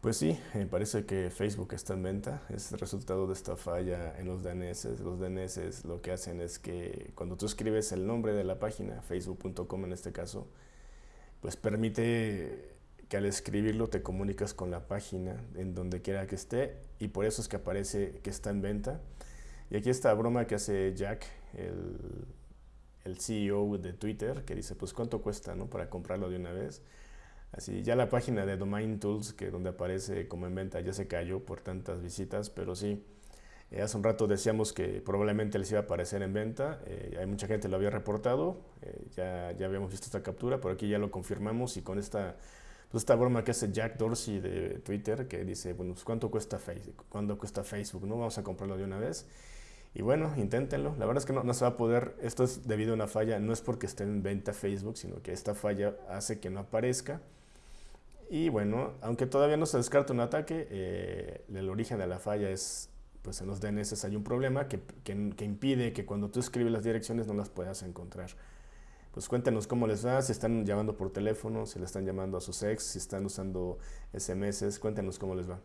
Pues sí, me parece que Facebook está en venta. Es el resultado de esta falla en los DNS. Los DNS lo que hacen es que cuando tú escribes el nombre de la página, facebook.com en este caso, pues permite que al escribirlo te comunicas con la página en donde quiera que esté y por eso es que aparece que está en venta. Y aquí está broma que hace Jack, el, el CEO de Twitter, que dice, pues cuánto cuesta ¿no? para comprarlo de una vez. Así, ya la página de Domain Tools, que donde aparece como en venta, ya se cayó por tantas visitas, pero sí, eh, hace un rato decíamos que probablemente les iba a aparecer en venta, eh, hay mucha gente lo había reportado, eh, ya, ya habíamos visto esta captura, pero aquí ya lo confirmamos y con esta, pues esta broma que hace Jack Dorsey de Twitter, que dice, bueno, pues ¿cuánto cuesta Facebook? ¿Cuánto cuesta Facebook? ¿No? Vamos a comprarlo de una vez. Y bueno, inténtenlo. La verdad es que no, no, se va a poder, esto es debido a una falla, no es porque esté en venta Facebook, sino que esta falla hace que no aparezca. Y bueno, aunque todavía no se descarta un ataque, eh, el origen de la falla es, pues en los DNS hay un problema que, que, que, impide que cuando tú escribes las direcciones no las puedas encontrar. Pues cuéntenos cómo les va, si están llamando por teléfono, si le están llamando a sus ex, si están usando SMS, cuéntenos cómo les va.